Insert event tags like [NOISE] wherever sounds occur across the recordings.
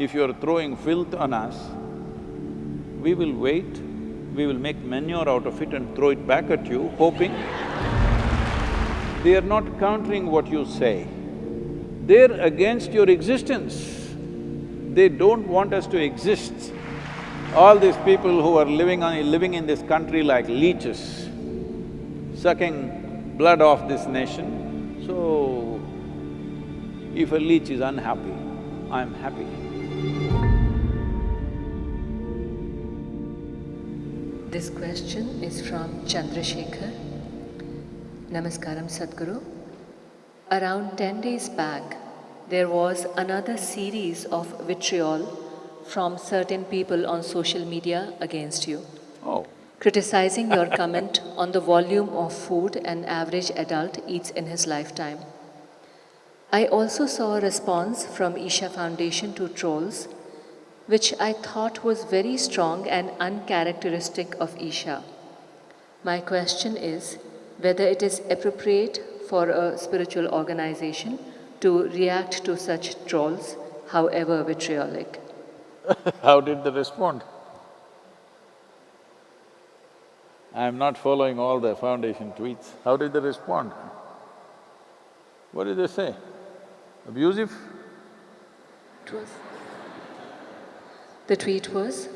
if you're throwing filth on us, we will wait, we will make manure out of it and throw it back at you, hoping [LAUGHS] they are not countering what you say. They're against your existence. They don't want us to exist. All these people who are living on… living in this country like leeches, sucking blood off this nation, so if a leech is unhappy, I'm happy. This question is from Chandrasekhar. Namaskaram Sadhguru. Around ten days back, there was another series of vitriol from certain people on social media against you, Oh, criticizing your [LAUGHS] comment on the volume of food an average adult eats in his lifetime. I also saw a response from Isha Foundation to trolls, which I thought was very strong and uncharacteristic of Isha. My question is whether it is appropriate for a spiritual organization to react to such trolls, however vitriolic. [LAUGHS] how did they respond? I'm not following all the foundation tweets. How did they respond? What did they say? Abusive? It was. The tweet was,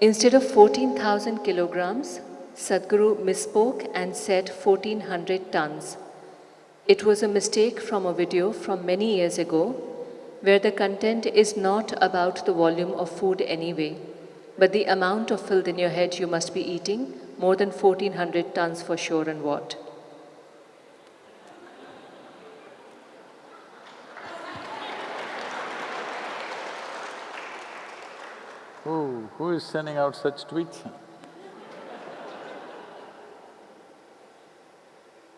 instead of 14,000 kilograms, Sadhguru misspoke and said 1400 tons. It was a mistake from a video from many years ago where the content is not about the volume of food anyway, but the amount of filth in your head you must be eating, more than 1400 tons for sure and what. Who… who is sending out such tweets?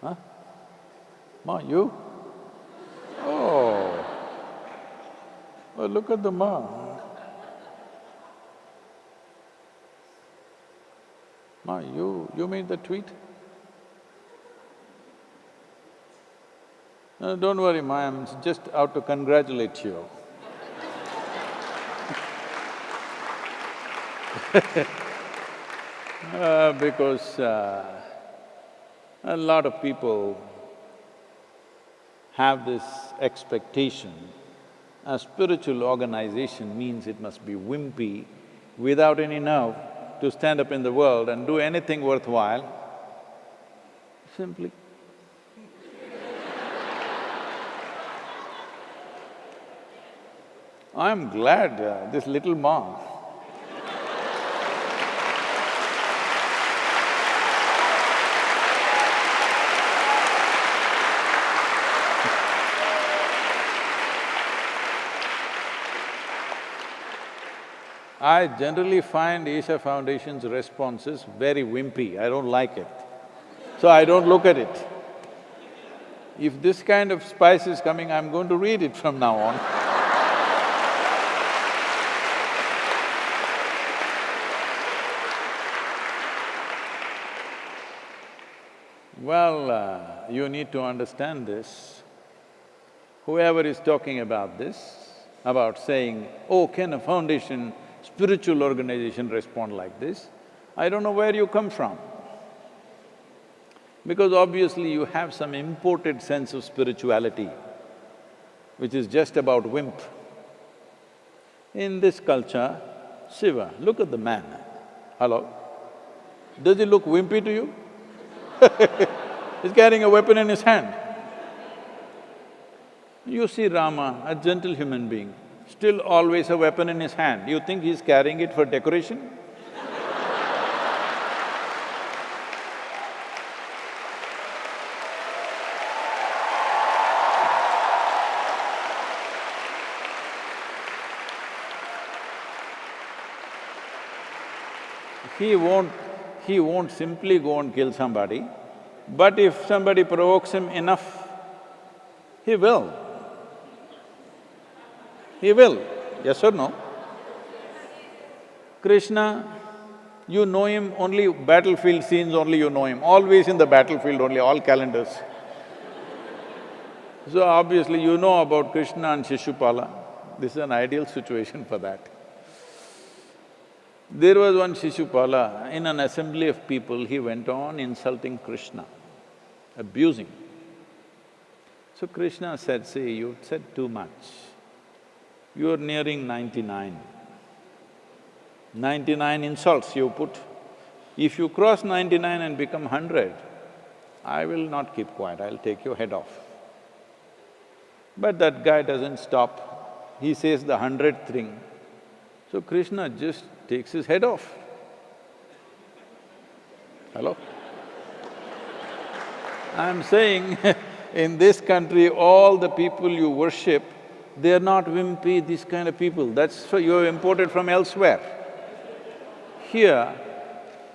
Huh? Ma, you? Oh. Oh, look at the ma. Ma, you… you made the tweet? No, don't worry, ma, I'm just out to congratulate you. [LAUGHS] Uh, because uh, a lot of people have this expectation a spiritual organization means it must be wimpy, without any nerve to stand up in the world and do anything worthwhile, simply. [LAUGHS] I'm glad uh, this little ma I generally find Isha Foundation's responses very wimpy, I don't like it. So I don't look at it. If this kind of spice is coming, I'm going to read it from now on. Well, uh, you need to understand this. Whoever is talking about this, about saying, oh, can a foundation spiritual organization respond like this, I don't know where you come from. Because obviously you have some imported sense of spirituality, which is just about wimp. In this culture, Shiva, look at the man, hello? Does he look wimpy to you? [LAUGHS] He's carrying a weapon in his hand. You see Rama, a gentle human being, still always a weapon in his hand. You think he's carrying it for decoration? He won't… he won't simply go and kill somebody, but if somebody provokes him enough, he will. He will, yes or no? Krishna, you know him only battlefield scenes only you know him, always in the battlefield only, all calendars. [LAUGHS] So obviously you know about Krishna and Shishupala. This is an ideal situation for that. There was one Shishupala, in an assembly of people, he went on insulting Krishna, abusing. So Krishna said, see, you said too much. You're nearing ninety-nine. Ninety-nine insults you put. If you cross ninety-nine and become hundred, I will not keep quiet, I'll take your head off. But that guy doesn't stop, he says the hundredth thing. So Krishna just takes his head off. Hello? I'm saying [LAUGHS] in this country, all the people you worship, they're not wimpy, these kind of people, that's you're imported from elsewhere. Here,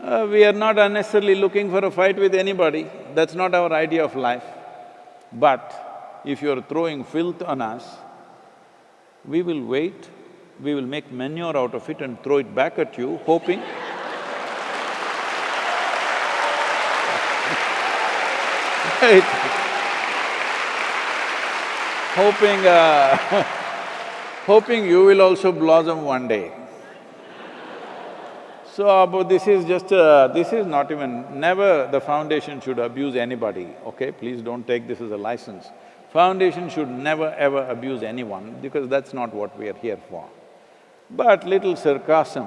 uh, we are not unnecessarily looking for a fight with anybody, that's not our idea of life. But if you're throwing filth on us, we will wait, we will make manure out of it and throw it back at you, hoping [LAUGHS] right? Hoping, uh [LAUGHS] hoping you will also blossom one day. So, uh, this is just… Uh, this is not even… never the foundation should abuse anybody, okay? Please don't take this as a license. Foundation should never ever abuse anyone because that's not what we are here for. But little sarcasm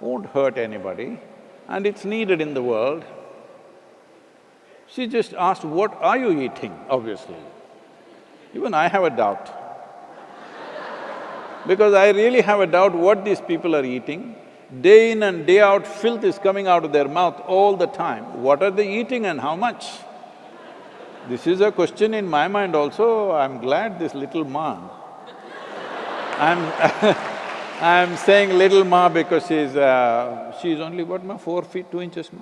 won't hurt anybody and it's needed in the world. She just asked, what are you eating, obviously. Even I have a doubt. because I really have a doubt what these people are eating. Day in and day out, filth is coming out of their mouth all the time. What are they eating and how much? This is a question in my mind also, I'm glad this little ma. I'm [LAUGHS] I'm saying little ma because she's… Uh, she's only what ma, four feet, two inches ma?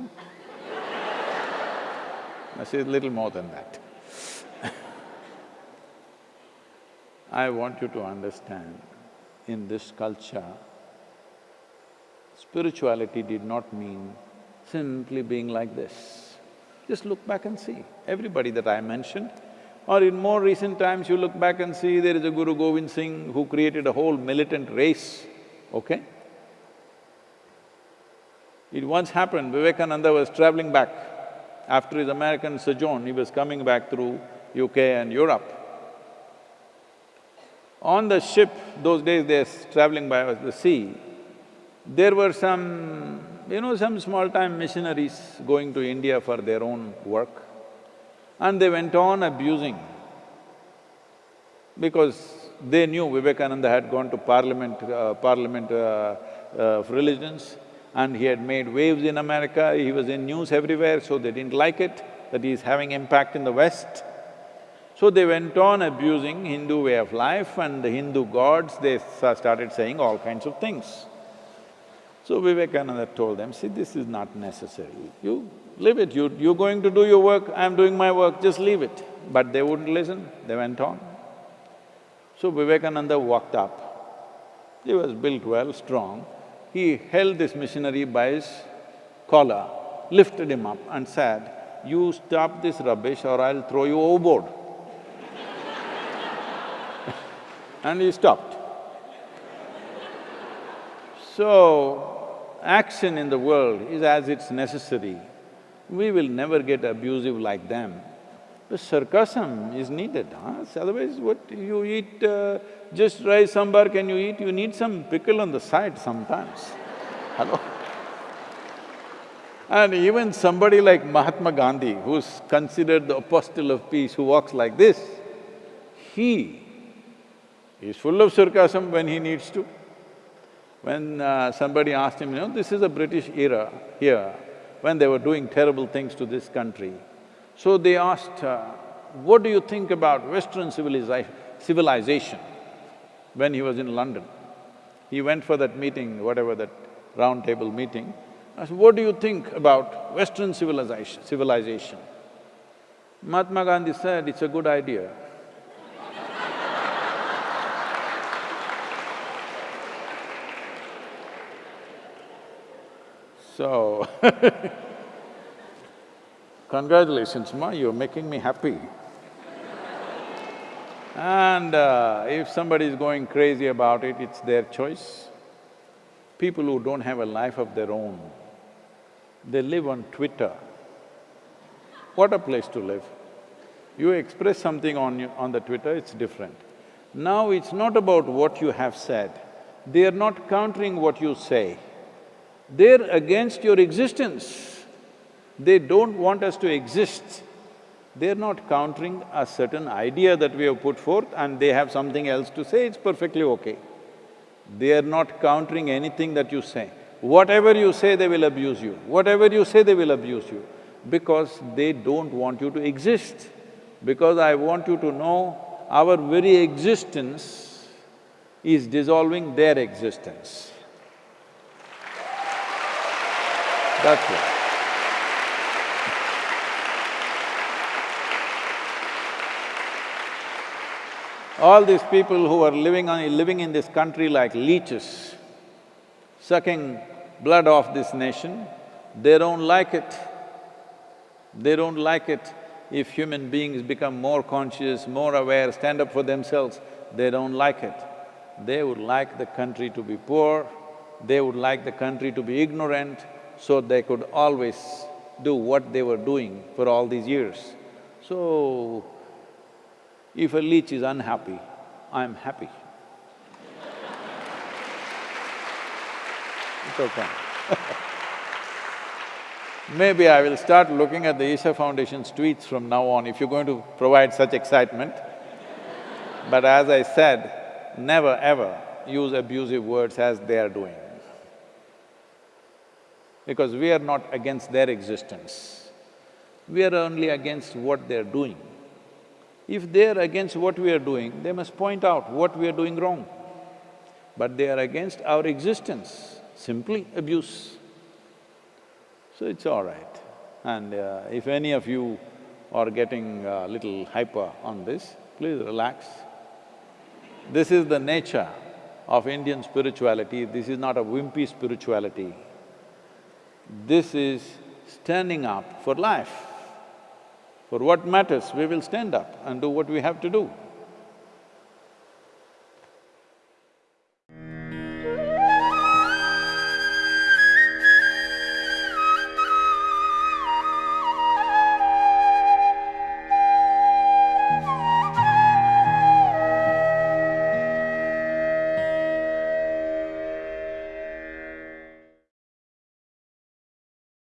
she's little more than that. I want you to understand, in this culture, Spirituality did not mean simply being like this. Just look back and see, everybody that I mentioned, or in more recent times you look back and see there is a Guru Govind Singh who created a whole militant race, okay? It once happened, Vivekananda was traveling back. After his American sojourn, he was coming back through UK and Europe. On the ship, those days they're traveling by the sea, there were some, you know, some small-time missionaries going to India for their own work and they went on abusing because they knew Vivekananda had gone to parliament, uh, parliament uh, uh, of religions and he had made waves in America, he was in news everywhere, so they didn't like it, that he is having impact in the West. So they went on abusing Hindu way of life and the Hindu gods, they started saying all kinds of things. So Vivekananda told them, see, this is not necessary. You leave it, you… you're going to do your work, I'm doing my work, just leave it. But they wouldn't listen, they went on. So Vivekananda walked up. He was built well, strong. He held this missionary by his collar, lifted him up and said, you stop this rubbish or I'll throw you overboard. And he stopped. So, action in the world is as it's necessary. We will never get abusive like them. The sarcasm is needed, huh? otherwise what you eat uh, just rice sambar can you eat? You need some pickle on the side sometimes. [LAUGHS] Hello? And even somebody like Mahatma Gandhi, who's considered the apostle of peace, who walks like this, he is full of sarcasm when he needs to. When uh, somebody asked him, you know, this is a British era here, when they were doing terrible things to this country. So they asked, uh, what do you think about Western civilization? When he was in London. He went for that meeting, whatever that round table meeting. I said, what do you think about Western civilization, civilization? Mahatma Gandhi said, it's a good idea. So [LAUGHS] congratulations, Ma, you're making me happy. And uh, if somebody is going crazy about it, it's their choice. People who don't have a life of their own, they live on Twitter. What a place to live. You express something on, you, on the Twitter, it's different. Now it's not about what you have said, they are not countering what you say. They're against your existence. They don't want us to exist. They're not countering a certain idea that we have put forth and they have something else to say, it's perfectly okay. They are not countering anything that you say. Whatever you say, they will abuse you. Whatever you say, they will abuse you. Because they don't want you to exist. Because I want you to know, our very existence is dissolving their existence. That's it. All these people who are living on… living in this country like leeches, sucking blood off this nation, they don't like it. They don't like it if human beings become more conscious, more aware, stand up for themselves, they don't like it. They would like the country to be poor, they would like the country to be ignorant, so they could always do what they were doing for all these years. So, if a leech is unhappy, I'm happy. [LAUGHS] It's okay [LAUGHS] Maybe I will start looking at the Isha Foundation's tweets from now on if you're going to provide such excitement. but as I said, never ever use abusive words as they are doing. Because we are not against their existence, we are only against what they're doing. If they're against what we are doing, they must point out what we are doing wrong. But they are against our existence, simply abuse. So it's all right. And uh, if any of you are getting a little hyper on this, please relax. This is the nature of Indian spirituality, this is not a wimpy spirituality. This is standing up for life. For what matters, we will stand up and do what we have to do.